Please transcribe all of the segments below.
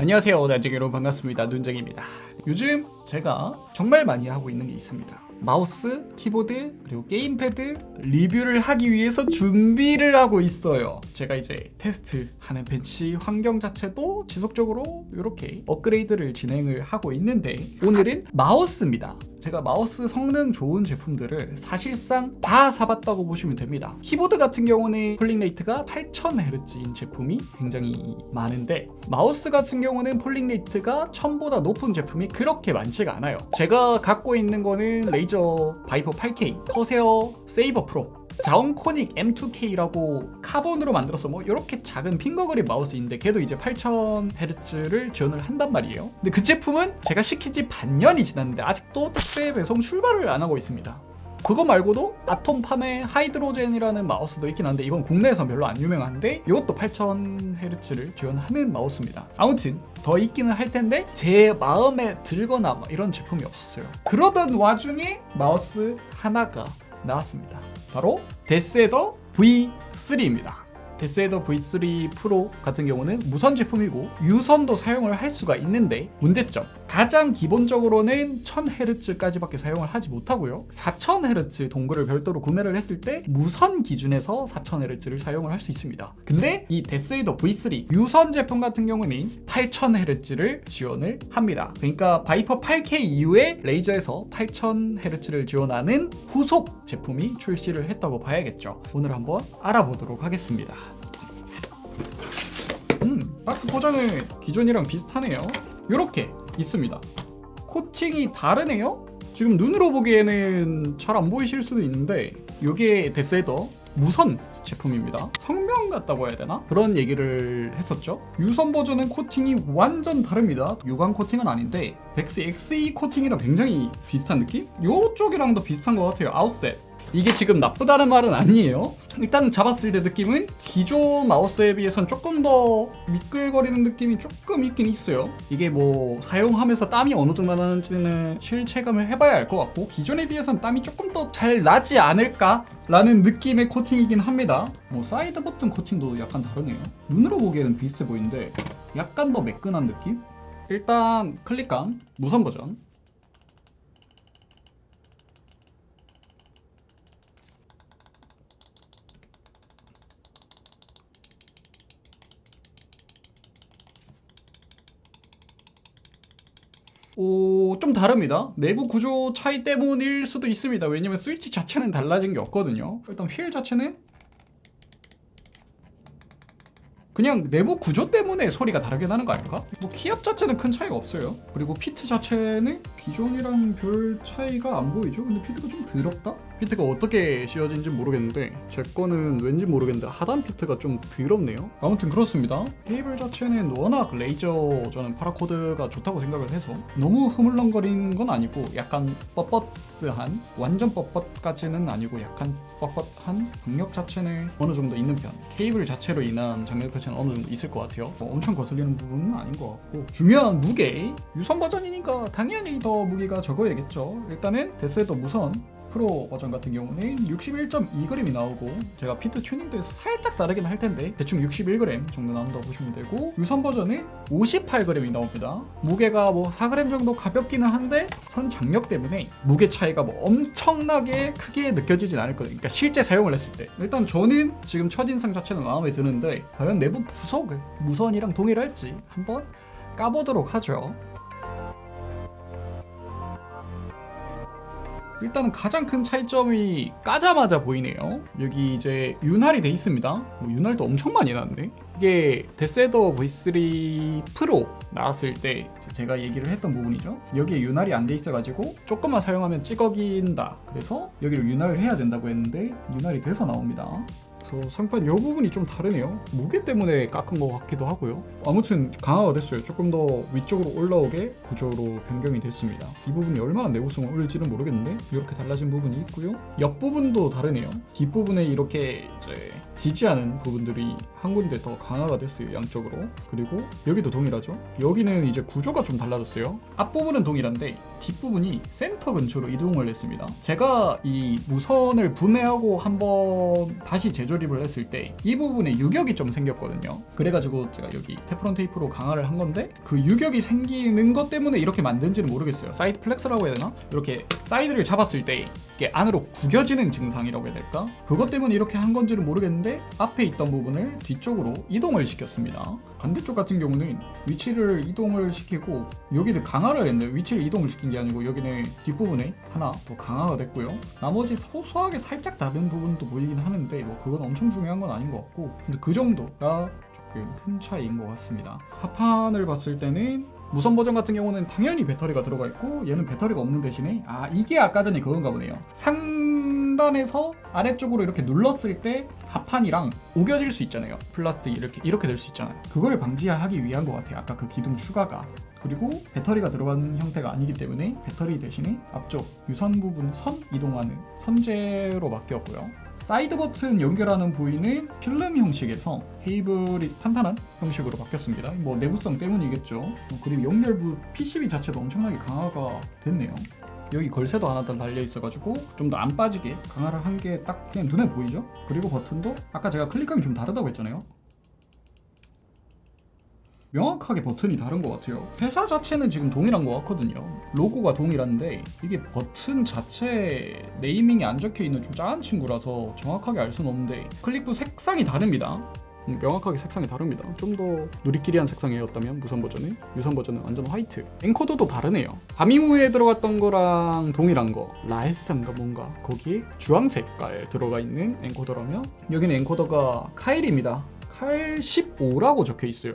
안녕하세요. 나중에 여러분 반갑습니다. 눈쟁입니다. 요즘 제가 정말 많이 하고 있는 게 있습니다. 마우스, 키보드, 그리고 게임패드 리뷰를 하기 위해서 준비를 하고 있어요. 제가 이제 테스트하는 벤치 환경 자체도 지속적으로 이렇게 업그레이드를 진행을 하고 있는데 오늘은 마우스입니다 제가 마우스 성능 좋은 제품들을 사실상 다 사봤다고 보시면 됩니다. 키보드 같은 경우는 polling rate가 8000Hz인 제품이 굉장히 많은데 마우스 같은 경우는 polling rate가 1000보다 높은 제품이 그렇게 많지가 않아요. 제가 갖고 있는 거는 레이저 바이퍼 8K 커세어 세이버 프로 자운코닉 M2K라고 카본으로 만들어서 뭐 이렇게 작은 finger grip 마우스인데 걔도 이제 8000Hz를 지원을 한단 말이에요. 근데 그 제품은 제가 시킨 지 반년이 지났는데 아직도 택배 배송 출발을 안 하고 있습니다. 그거 말고도 아톰팜의 하이드로젠이라는 마우스도 있긴 한데 이건 국내에서 별로 안 유명한데 이것도 8000Hz를 지원하는 마우스입니다. 아무튼 더 있기는 할 텐데 제 마음에 들거나 막 이런 제품이 없었어요. 그러던 와중에 마우스 하나가 나왔습니다. 바로 데스에더 V3입니다. 데스에더 V3 프로 같은 경우는 무선 제품이고 유선도 사용을 할 수가 있는데 문제점 가장 기본적으로는 1000Hz까지밖에 사용을 하지 못하고요. 4000Hz dongle을 별도로 구매를 했을 때 무선 기준에서 4000Hz를 사용을 할 수 있습니다. 근데 이 데스에더 V3 유선 제품 같은 경우는 8000Hz를 지원을 합니다. 그러니까 바이퍼 8K 이후에 레이저에서 8000Hz를 지원하는 후속 제품이 출시를 했다고 봐야겠죠. 오늘 한번 알아보도록 하겠습니다. 음, 박스 포장은 기존이랑 비슷하네요. 이렇게 있습니다. 코팅이 다르네요? 지금 눈으로 보기에는 잘 안 보이실 수도 있는데 이게 데스에더 무선 제품입니다. 성명 같다고 해야 되나? 그런 얘기를 했었죠. 유선 버전은 코팅이 완전 다릅니다. 유광 코팅은 아닌데 벡시 XE 코팅이랑 굉장히 비슷한 느낌? 이쪽이랑도 비슷한 것 같아요. 아웃셋 이게 지금 나쁘다는 말은 아니에요. 일단 잡았을 때 느낌은 기존 마우스에 비해선 조금 더 미끌거리는 느낌이 조금 있긴 있어요. 이게 뭐 사용하면서 땀이 어느 정도 나는지는 실체감을 해봐야 알 것 같고 기존에 비해선 땀이 조금 더 잘 나지 않을까 라는 느낌의 코팅이긴 합니다. 뭐 사이드 버튼 코팅도 약간 다르네요. 눈으로 보기에는 비슷해 보이는데 약간 더 매끈한 느낌? 일단 클릭감 무선 버전 오, 좀 다릅니다. 내부 구조 차이 때문일 수도 있습니다. 왜냐면 스위치 자체는 달라진 게 없거든요. 일단 휠 자체는 그냥 내부 구조 때문에 소리가 다르게 나는 거 아닐까? 뭐 키압 자체는 큰 차이가 없어요 그리고 feet 자체는 기존이랑 별 차이가 안 보이죠? 근데 feet가 좀 더럽다? feet가 어떻게 씌워진지 모르겠는데 제 거는 왠지 모르겠는데 하단 feet가 좀 더럽네요 아무튼 그렇습니다 케이블 자체는 워낙 레이저 저는 paracord가 좋다고 생각을 해서 너무 흐물렁거리는 건 아니고 약간 뻣뻣한 완전 뻣뻣까지는 아니고 약간 뻣뻣한 장력 자체는 어느 정도 있는 편 케이블 자체로 인한 장력 자체는 어느 정도 있을 것 같아요. 뭐 엄청 거슬리는 부분은 아닌 것 같고. 중요한 무게 유선 버전이니까 당연히 더 무게가 적어야겠죠. 일단은 데스에더 무선 프로 버전 같은 경우는 61.2g이 나오고 제가 feet 튜닝도 해서 살짝 다르긴 할 텐데 대충 61g 정도 나온다고 보시면 되고 유선 버전은 58g이 나옵니다. 무게가 뭐 4g 정도 가볍기는 한데 선 장력 때문에 무게 차이가 뭐 엄청나게 크게 느껴지진 않을 거예요. 그러니까 실제 사용을 했을 때. 일단 저는 지금 첫인상 자체는 마음에 드는데 과연 내부 부속은 무선이랑 동일할지 한번 까보도록 하죠 일단은 가장 큰 차이점이 까자마자 보이네요. 여기 이제 윤활이 돼 있습니다. 뭐 윤활도 엄청 많이 나는데? 이게 데세더 V3 프로 나왔을 때 제가 얘기를 했던 부분이죠. 여기에 윤활이 안 돼 있어가지고 조금만 사용하면 찌꺼긴다. 그래서 여기를 윤활을 해야 된다고 했는데 윤활이 돼서 나옵니다 그래서 상판 이 부분이 좀 다르네요. 무게 때문에 깎은 것 같기도 하고요. 아무튼 강화가 됐어요. 조금 더 위쪽으로 올라오게 구조로 변경이 됐습니다. 이 부분이 얼마나 내구성을 올릴지는 모르겠는데 이렇게 달라진 부분이 있고요. 옆부분도 다르네요. 뒷부분에 이렇게 이제 지지하는 부분들이 한 군데 더 강화가 됐어요 양쪽으로. 그리고 여기도 동일하죠? 여기는 이제 구조가 좀 달라졌어요. 앞부분은 동일한데 뒷부분이 센터 근처로 이동을 했습니다. 제가 이 무선을 분해하고 한번 다시 제조 재조립을 했을 때 이 부분에 유격이 좀 생겼거든요. 그래가지고 제가 여기 테프론 테이프로 강화를 한 건데 그 유격이 생기는 것 때문에 이렇게 만든지는 모르겠어요. side flex라고 해야 되나? 이렇게 사이드를 잡았을 때 이게 안으로 구겨지는 증상이라고 해야 될까? 그것 때문에 이렇게 한 건지는 모르겠는데 앞에 있던 부분을 뒤쪽으로 이동을 시켰습니다. 반대쪽 같은 경우는 위치를 이동을 시키고 여기는 강화를 했는데 위치를 이동을 시킨 게 아니고 여기는 뒷부분에 하나 더 강화가 됐고요. 나머지 소소하게 살짝 다른 부분도 보이긴 하는데 뭐 그건 엄청 중요한 건 아닌 것 같고 근데 그 정도가 조금 큰 차이인 것 같습니다. 하판을 봤을 때는 무선 버전 같은 경우는 당연히 배터리가 들어가 있고 얘는 배터리가 없는 대신에 아 이게 아까 전에 그건가 보네요. 상단에서 아래쪽으로 이렇게 눌렀을 때 하판이랑 우겨질 수 있잖아요. 플라스틱 이렇게 이렇게 될 수 있잖아요. 그거를 방지하기 위한 것 같아요. 아까 그 기둥 추가가. 그리고 배터리가 들어간 형태가 아니기 때문에 배터리 대신에 앞쪽 유선 부분 선 이동하는 선재로 바뀌었고요. 사이드 버튼 연결하는 부위는 필름 형식에서 케이블이 탄탄한 형식으로 바뀌었습니다. 뭐 내구성 때문이겠죠. 어, 그리고 연결부 PCB 자체도 엄청나게 강화가 됐네요. 여기 걸쇠도 하나 더 달려 있어가지고 좀 더 안 빠지게 강화를 한 게 딱 그냥 눈에 보이죠? 그리고 버튼도 아까 제가 클릭감이 좀 다르다고 했잖아요. 명확하게 버튼이 다른 것 같아요. 회사 자체는 지금 동일한 것 같거든요. 로고가 동일한데 이게 버튼 자체 네이밍이 안 적혀 있는 좀 작은 친구라서 정확하게 알 수는 없는데 클릭부 색상이 다릅니다. 음, 명확하게 색상이 다릅니다. 좀 더 누리끼리한 색상이었다면 무선 버전은 유선 버전은 완전 화이트. 엔코더도 다르네요. 바미무에 들어갔던 거랑 동일한 거 라헤스인가 뭔가 거기에 주황 색깔 들어가 있는 엔코더라면 여기는 encoder가 Kailh입니다. Kailh 15라고 적혀 있어요.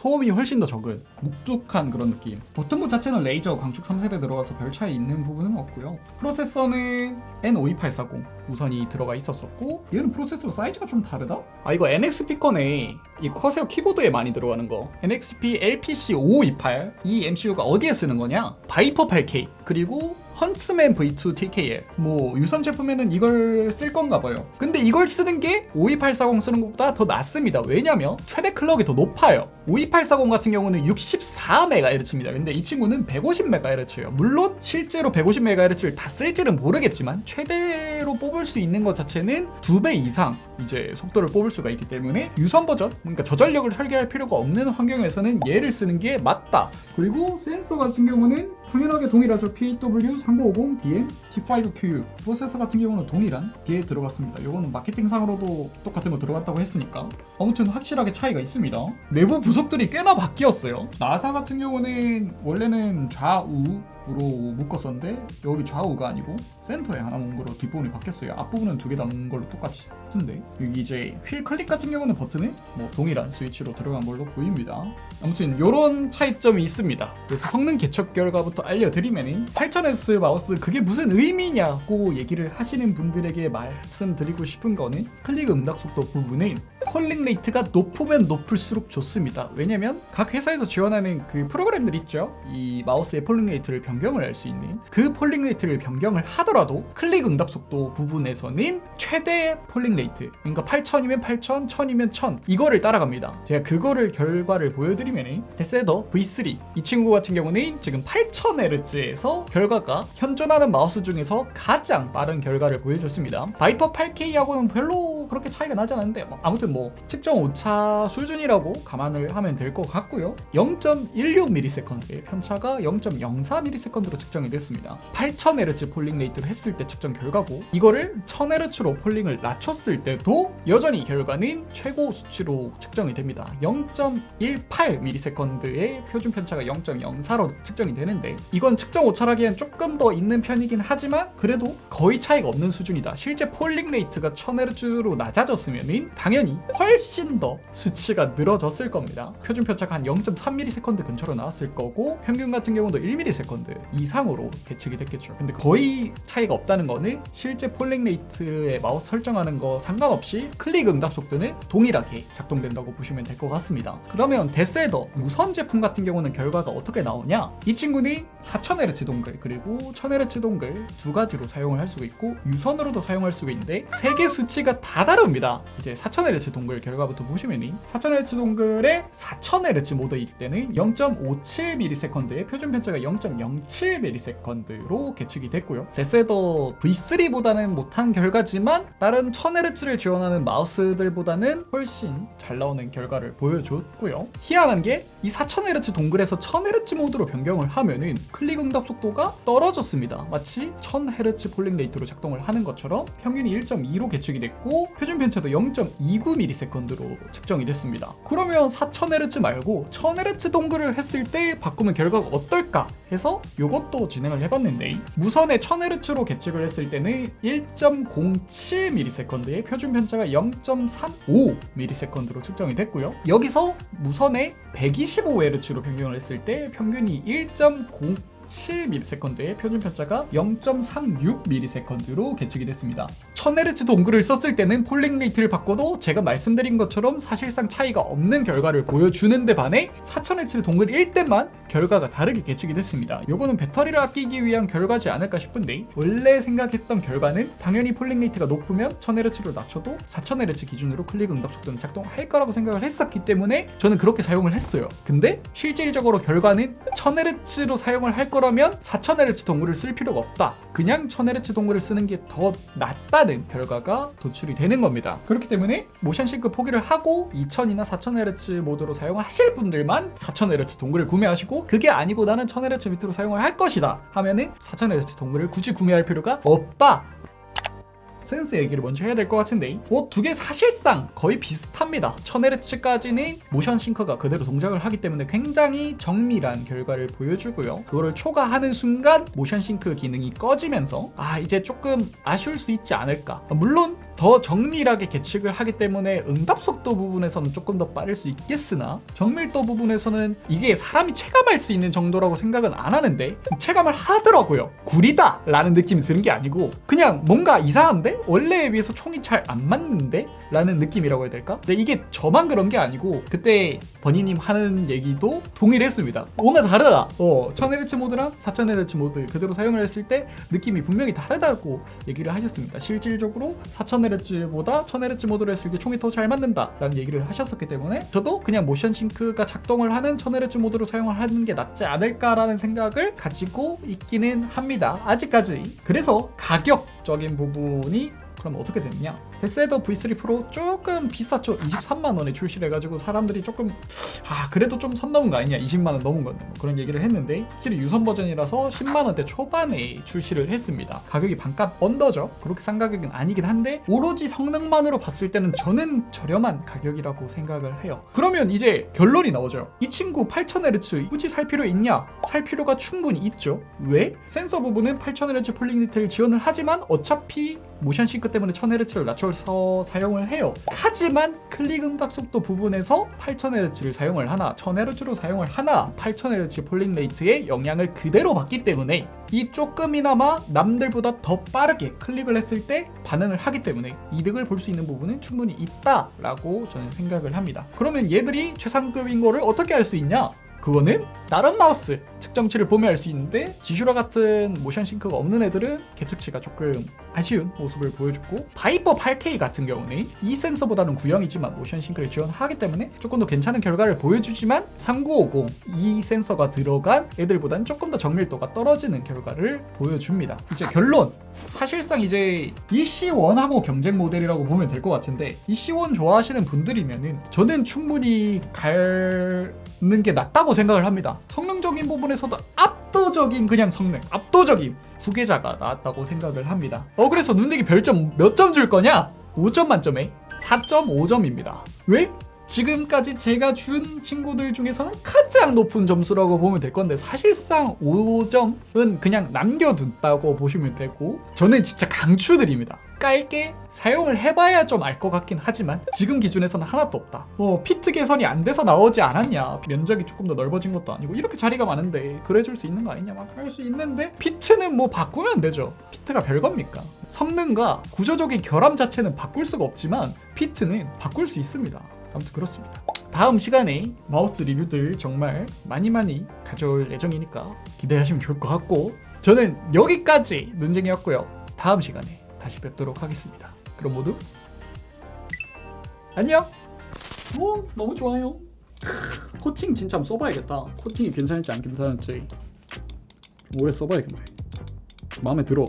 소음이 훨씬 더 적은 묵직한 그런 느낌. 버튼부 자체는 레이저 광축 3세대 들어가서 별 차이 있는 부분은 없고요. 프로세서는 N52840 무선이 들어가 있었었고 얘는 프로세서 사이즈가 좀 다르다? 아 이거 NXP 거네. 이 Corsair 키보드에 많이 들어가는 거. NXP LPC 5528 이 MCU가 어디에 쓰는 거냐? Viper 8K 그리고 Huntsman V2 TKL 뭐 유선 제품에는 이걸 쓸 건가 봐요. 근데 이걸 쓰는 게 52840 쓰는 것보다 더 낫습니다. 왜냐면 최대 clock이 더 높아요. 52840 같은 경우는 64MHz입니다. 근데 이 친구는 150MHz예요. 물론 실제로 150MHz를 다 쓸지는 모르겠지만 최대로 뽑을 수 있는 것 자체는 두배 이상 이제 속도를 뽑을 수가 있기 때문에 유선 버전 그러니까 저전력을 설계할 필요가 없는 환경에서는 얘를 쓰는 게 맞다. 그리고 센서 같은 경우는 당연하게 동일하죠. PW3950DM T5Q 프로세서 같은 경우는 동일한 뒤에 들어갔습니다. 이거는 마케팅상으로도 똑같은 거 들어갔다고 했으니까. 아무튼 확실하게 차이가 있습니다. 내부 부속들이 꽤나 바뀌었어요. 나사 같은 경우는 원래는 좌우 로 묶었었는데 여기 좌우가 아니고 센터에 하나 온 거로 뒷부분이 바뀌었어요. 앞부분은 두개 담은 걸로 똑같이 같은데 여기 이제 휠 클릭 같은 경우는 버튼이 뭐 동일한 스위치로 들어간 걸로 보입니다. 아무튼 이런 차이점이 있습니다. 그래서 성능 계측 결과부터 알려드리면 8000Hz 마우스 그게 무슨 의미냐고 얘기를 하시는 분들에게 말씀드리고 싶은 거는 클릭 응답 속도 부분은 polling rate가 높으면 높을수록 좋습니다. 왜냐면 각 회사에서 지원하는 그 프로그램들 있죠? 이 마우스의 polling rate를 변경 을 할 수 있는 그 polling rate를 변경을 하더라도 클릭 응답 속도 부분에서는 최대 polling rate 그러니까 8000이면 8000, 1000이면 1000 이거를 따라갑니다. 제가 그거를 결과를 보여드리면 데세더. V3 이 친구 같은 경우는 지금 8000Hz에서 결과가 현존하는 마우스 중에서 가장 빠른 결과를 보여줬습니다. Viper 8K하고는 별로 그렇게 차이가 나지 않았는데 뭐 아무튼 뭐 측정 오차 수준이라고 감안을 하면 될 것 같고요. 0.16ms의 편차가 0.04ms 로 측정이 됐습니다. 8000Hz polling rate로 했을 때 측정 결과고 이거를 1000Hz로 polling을 낮췄을 때도 여전히 결과는 최고 수치로 측정이 됩니다. 0.18ms의 표준 편차가 0.04로 측정이 되는데 이건 측정 오차라기엔 조금 더 있는 편이긴 하지만 그래도 거의 차이가 없는 수준이다. 실제 polling rate가 1000Hz로 낮아졌으면 당연히 훨씬 더 수치가 늘어졌을 겁니다. 표준 편차가 한 0.3ms 근처로 나왔을 거고 평균 같은 경우도 1ms 이상으로 계측이 됐겠죠. 근데 거의 차이가 없다는 거는 실제 polling rate의 마우스 설정하는 거 상관없이 클릭 응답 속도는 동일하게 작동된다고 보시면 될 것 같습니다. 그러면 데스헤더 무선 제품 같은 경우는 결과가 어떻게 나오냐? 이 친구는 4000Hz dongle 그리고 1000Hz dongle 두 가지로 사용을 할 수가 있고 유선으로도 사용할 수가 있는데 세 개 수치가 다 까다롭습니다. 이제 4000Hz dongle 결과부터 보시면은 4000Hz dongle의 4000Hz 모드일 때는 0.57ms의 표준 편차가 0.07ms로 계측이 됐고요. 데세더 V3보다는 못한 결과지만 다른 1000Hz를 지원하는 마우스들보다는 훨씬 잘 나오는 결과를 보여줬고요. 희한한 게이 4000Hz dongle에서 1000Hz 모드로 변경을 하면은 클릭 응답 속도가 떨어졌습니다. 마치 1000Hz polling rate로 작동을 하는 것처럼 평균이 1.2로 계측이 됐고 표준 편차도 0.29ms로 측정이 됐습니다. 그러면 4000Hz 말고 1000Hz dongle을 했을 때 바꾸면 결과가 어떨까 해서 이것도 진행을 해봤는데 무선의 1000Hz로 계측을 했을 때는 1.07ms의 표준 편차가 0.35ms로 측정이 됐고요. 여기서 무선의 125Hz로 변경을 했을 때 평균이 1.0 7ms의 표준 편차가 0.36ms로 계측이 됐습니다. 1000Hz dongle을 썼을 때는 polling rate를 바꿔도 제가 말씀드린 것처럼 사실상 차이가 없는 결과를 보여주는데 반해 4000Hz dongle일 때만 결과가 다르게 계측이 됐습니다. 요거는 배터리를 아끼기 위한 결과지 않을까 싶은데 원래 생각했던 결과는 당연히 polling rate가 높으면 1000Hz로 낮춰도 4000Hz 기준으로 클릭 응답 속도는 작동할 거라고 생각을 했었기 때문에 저는 그렇게 사용을 했어요. 근데 실질적으로 결과는 1000Hz로 사용을 할 거라 면 4000Hz 동글을 쓸 필요가 없다. 그냥 1000Hz 동글을 쓰는 게 더 낫다는 결과가 도출이 되는 겁니다. 그렇기 때문에 모션 싱크 포기를 하고 2000이나 4000Hz 모드로 사용하실 분들만 4000Hz 동글을 구매하시고 그게 아니고 나는 1000Hz 밑으로 사용을 할 것이다 하면은 4000Hz 동글을 굳이 구매할 필요가 없다. 센스 얘기를 먼저 해야 될 것 같은데 뭐두 개 사실상 거의 비슷합니다. 1000Hz까지는 모션 싱커가 그대로 동작을 하기 때문에 굉장히 정밀한 결과를 보여주고요. 그거를 초과하는 순간 모션 싱크 기능이 꺼지면서 아 이제 조금 아쉬울 수 있지 않을까. 물론 더 정밀하게 계측을 하기 때문에 응답 속도 부분에서는 조금 더 빠를 수 있겠으나 정밀도 부분에서는 이게 사람이 체감할 수 있는 정도라고 생각은 안 하는데 체감을 하더라고요 구리다 라는 느낌이 드는 게 아니고 그냥 뭔가 이상한데? 원래에 비해서 총이 잘 안 맞는데? 라는 느낌이라고 해야 될까? 근데 이게 저만 그런 게 아니고 그때 버니님 하는 얘기도 동일했습니다 뭔가 다르다 어 1000Hz 모드랑 4000Hz 모드 그대로 사용을 했을 때 느낌이 분명히 다르다고 얘기를 하셨습니다 실질적으로 4000Hz 보다 1000Hz 모드로 했을 때 총이 더 잘 맞는다 라는 얘기를 하셨었기 때문에 저도 그냥 모션 싱크가 작동을 하는 1000Hz 모드로 사용을 하는 게 낫지 않을까라는 생각을 가지고 있기는 합니다 아직까지 그래서 가격적인 부분이 그럼 어떻게 됐냐? DeathAdder V3 Pro 조금 비쌌죠. 23만 원에 출시를 해가지고 사람들이 조금 아 그래도 좀 선 넘은 거 아니냐? 20만 원 넘은 건데 뭐 그런 얘기를 했는데 확실히 유선 버전이라서 10만 원대 초반에 출시를 했습니다. 가격이 반값 under죠. 그렇게 싼 가격은 아니긴 한데 오로지 성능만으로 봤을 때는 저는 저렴한 가격이라고 생각을 해요. 그러면 이제 결론이 나오죠. 이 친구 8000Hz 굳이 살 필요 있냐? 살 필요가 충분히 있죠. 왜? 센서 부분은 8000Hz polling rate를 지원을 하지만 어차피 motion sync 때문에 1000Hz를 낮춰 서 사용을 해요. 하지만 클릭 응답 속도 부분에서 8000Hz를 사용을 하나 1000Hz로 사용을 하나 8000Hz polling rate의 영향을 그대로 받기 때문에 이 조금이나마 남들보다 더 빠르게 클릭을 했을 때 반응을 하기 때문에 이득을 볼 수 있는 부분은 충분히 있다라고 저는 생각을 합니다. 그러면 얘들이 최상급인 거를 어떻게 알 수 있냐? 그거는 다른 마우스 측정치를 보면 알 수 있는데 지슈라 같은 motion sync가 없는 애들은 계측치가 조금 아쉬운 모습을 보여줬고 Viper 8K 같은 경우는 이 센서보다는 구형이지만 motion sync를 지원하기 때문에 조금 더 괜찮은 결과를 보여주지만 3950 이 센서가 들어간 애들보다는 조금 더 정밀도가 떨어지는 결과를 보여줍니다. 이제 결론! 사실상 이제 EC1하고 경쟁 모델이라고 보면 될 것 같은데 EC1 좋아하시는 분들이면은 저는 충분히 가는 게 낫다고 생각을 합니다. 성능적인 부분에서도 압도적인 그냥 성능, 압도적인 후계자가 나왔다고 생각을 합니다. 어 그래서 눈대기 별점 몇 점 줄 거냐? 5점 만점에 4.5점입니다. 왜? 지금까지 제가 준 친구들 중에서는 가장 높은 점수라고 보면 될 건데 사실상 5점은 그냥 남겨둔다고 보시면 되고 저는 진짜 강추드립니다. 깔게 사용을 해봐야 좀 알 것 같긴 하지만 지금 기준에서는 하나도 없다. 뭐 피트 개선이 안 돼서 나오지 않았냐 면적이 조금 더 넓어진 것도 아니고 이렇게 자리가 많은데 그래줄 수 있는 거 아니냐 막 할 수 있는데 피트는 뭐 바꾸면 되죠. 피트가 별겁니까? 성능과 구조적인 결함 자체는 바꿀 수가 없지만 피트는 바꿀 수 있습니다. 아무튼 그렇습니다. 다음 시간에 마우스 리뷰들 정말 많이 많이 가져올 예정이니까 기대하시면 좋을 것 같고 저는 여기까지 논쟁이었고요. 다음 시간에 다시 뵙도록 하겠습니다. 그럼 모두 안녕. 오 너무 좋아요. 코팅 진짜 한번 써봐야겠다. 코팅이 괜찮을지 안 괜찮을지 좀 오래 써봐야겠네. 마음에 들어.